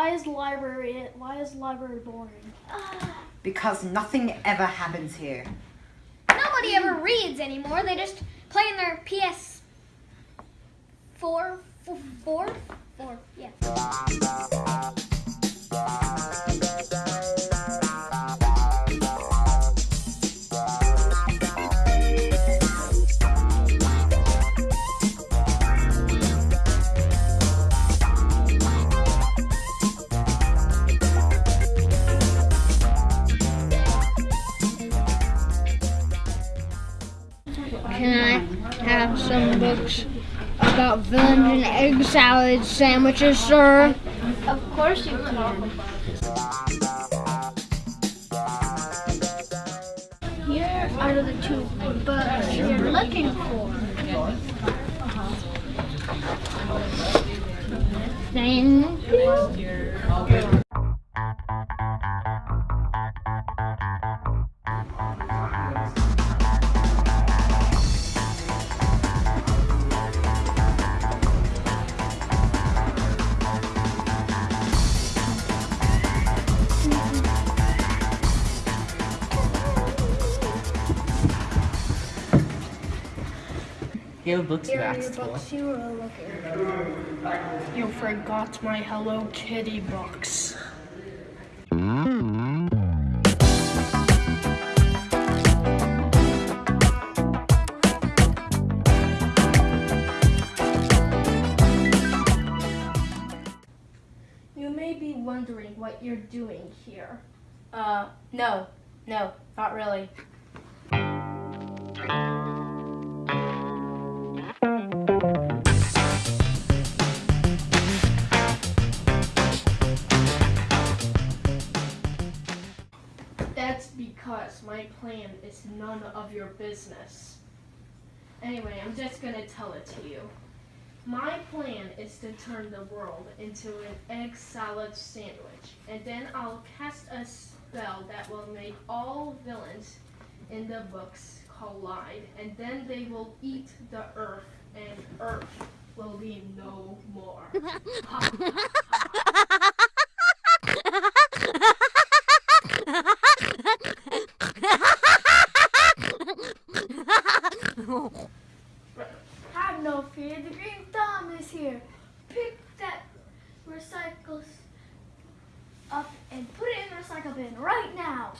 why is library why is library boring? Because nothing ever happens here. Nobody ever reads anymore. They just play in their PS four, four, four, four. Yeah. Books about villains and egg salad sandwiches, sir? Of course you can. Here are the two books you're looking for. Thank you. Here are books you Here your asked for. books you were looking for. You forgot my Hello Kitty books. You may be wondering what you're doing here. Uh, no, no, not really. Because my plan is none of your business. Anyway, I'm just gonna tell it to you. My plan is to turn the world into an egg salad sandwich, and then I'll cast a spell that will make all villains in the books collide, and then they will eat the earth, and earth will be no more. Have no fear, the green thumb is here. Pick that recycles up and put it in the recycle bin right now.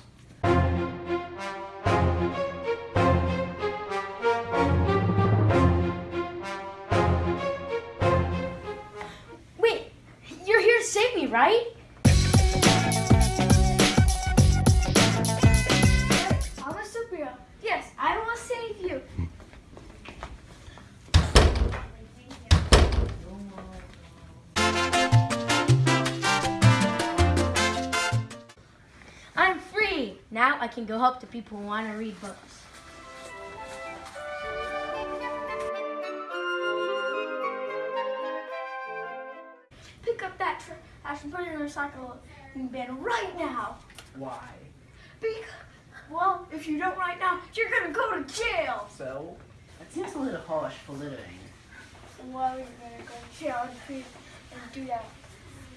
Wait, you're here to save me, right? I'm a superhero. Yes, Now I can go help the people who want to read books. Pick up that trash and put it in the recycle bin right now. Why? Because, well, if you don't right now, you're gonna go to jail. So? That seems a little harsh for littering. Well, you're gonna go to jail and do that.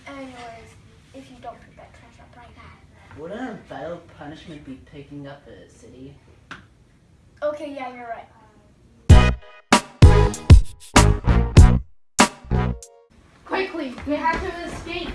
Anyways, if you don't pick that trash up right now. Wouldn't a vile punishment be picking up a city? Okay, yeah, you're right. Quickly, we have to escape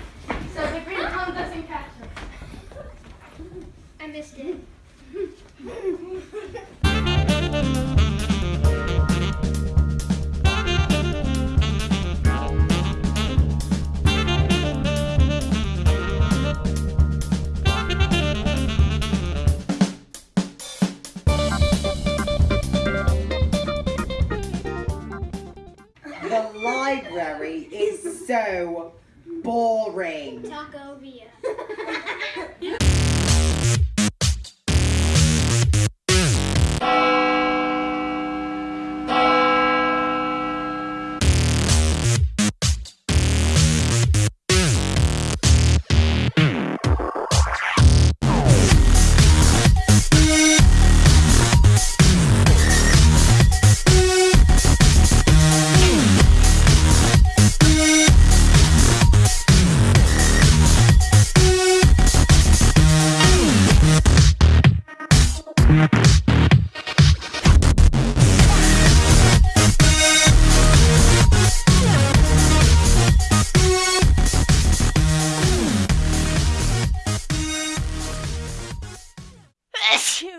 library is so boring. Talk over you. Achoo!